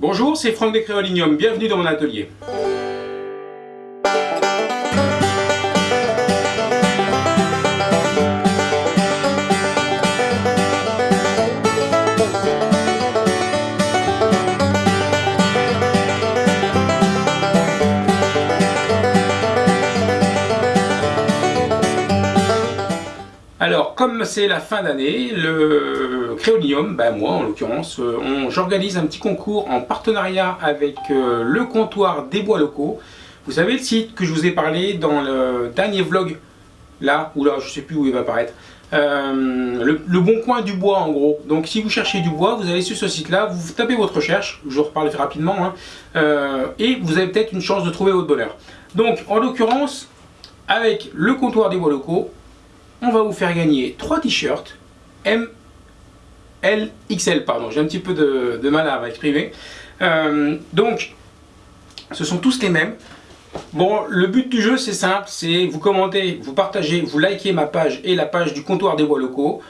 Bonjour, c'est Franck de Créolinium, bienvenue dans mon atelier. Alors, comme c'est la fin d'année, le Créolinium, ben moi en l'occurrence, euh, j'organise un petit concours en partenariat avec euh, le comptoir des bois locaux. Vous savez le site que je vous ai parlé dans le dernier vlog, là, ou là, je sais plus où il va apparaître. Euh, le, bon coin du bois en gros. Donc si vous cherchez du bois, vous allez sur ce site là, vous tapez votre recherche, je vous reparle rapidement, hein, et vous avez peut-être une chance de trouver votre bonheur. Donc en l'occurrence, avec le comptoir des bois locaux, on va vous faire gagner 3 t-shirts M, L, XL, pardon, j'ai un petit peu de, mal à exprimer. Euh, donc, ce sont tous les mêmes. Bon, le but du jeu, c'est simple, c'est vous commentez, vous partagez, vous likez ma page et la page du comptoir des bois locaux.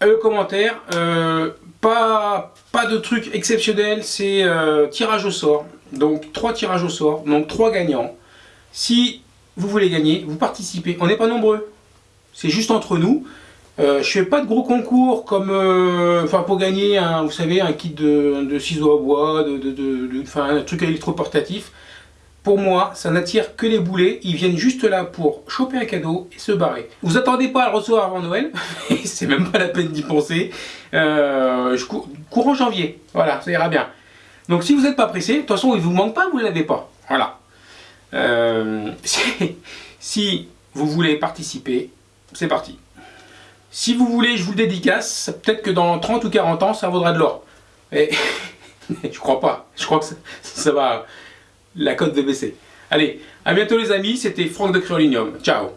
Le commentaire, euh, pas, de truc exceptionnel, c'est euh, tirage au sort. Donc, trois tirages au sort, donc trois gagnants. Si vous voulez gagner, vous participez. On n'est pas nombreux, c'est juste entre nous. Euh, je fais pas de gros concours comme, euh, enfin pour gagner un, vous savez, un kit de, ciseaux à bois, de, de, un truc électroportatif. Pour moi, ça n'attire que les boulets. Ils viennent juste là pour choper un cadeau et se barrer. Vous attendez pas à le recevoir avant Noël. c'est même pas la peine d'y penser. Euh, je courant janvier. Voilà, ça ira bien. Donc si vous n'êtes pas pressé, de toute façon, il vous manque pas, vous ne l'avez pas. Voilà. Euh, si vous voulez participer, c'est parti. Si vous voulez, je vous le dédicace, peut-être que dans 30 ou 40 ans, ça vaudra de l'or. Et je crois pas, je crois que ça, va, la cote de baisser. Allez, à bientôt les amis, c'était Franck de Créolinium. Ciao